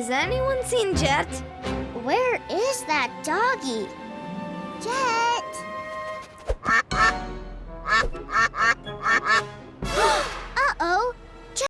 Has anyone seen Jet? Where is that doggy? Jet!